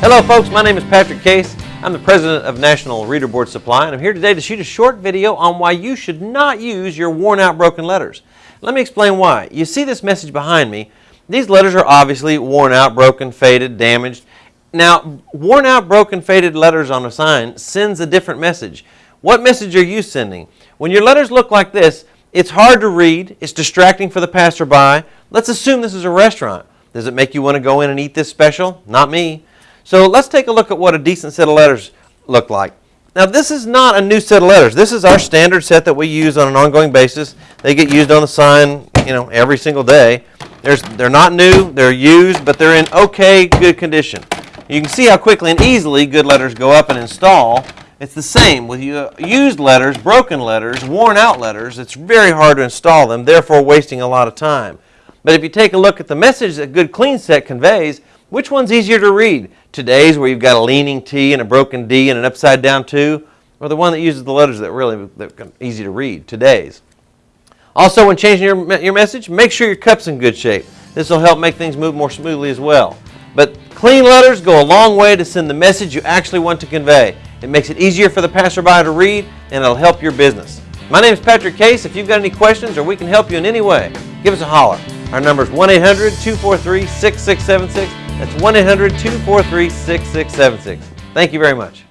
Hello folks, my name is Patrick Case. I'm the president of National Reader Board Supply and I'm here today to shoot a short video on why you should not use your worn out broken letters. Let me explain why. You see this message behind me. These letters are obviously worn out, broken, faded, damaged. Now, worn out, broken, faded letters on a sign sends a different message. What message are you sending? When your letters look like this, it's hard to read, it's distracting for the passerby. Let's assume this is a restaurant. Does it make you want to go in and eat this special? Not me. So let's take a look at what a decent set of letters look like. Now this is not a new set of letters. This is our standard set that we use on an ongoing basis. They get used on the sign, you know, every single day. There's, they're not new, they're used, but they're in okay, good condition. You can see how quickly and easily good letters go up and install. It's the same with used letters, broken letters, worn out letters. It's very hard to install them, therefore wasting a lot of time. But if you take a look at the message that Good Clean Set conveys, which one's easier to read? Today's where you've got a leaning T and a broken D and an upside down 2, or the one that uses the letters that really easy to read, today's. Also, when changing your, your message, make sure your cup's in good shape. This will help make things move more smoothly as well. But clean letters go a long way to send the message you actually want to convey. It makes it easier for the passerby to read and it'll help your business. My name is Patrick Case. If you've got any questions or we can help you in any way, give us a holler. Our number is 1-800-243-6676. That's 1-800-243-6676. Thank you very much.